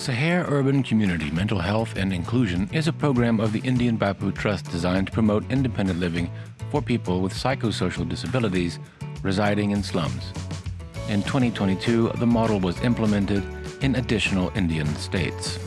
Seher Urban Community Mental Health and Inclusion is a program of the Indian Bapu Trust designed to promote independent living for people with psychosocial disabilities residing in slums. In 2022, the model was implemented in additional Indian states.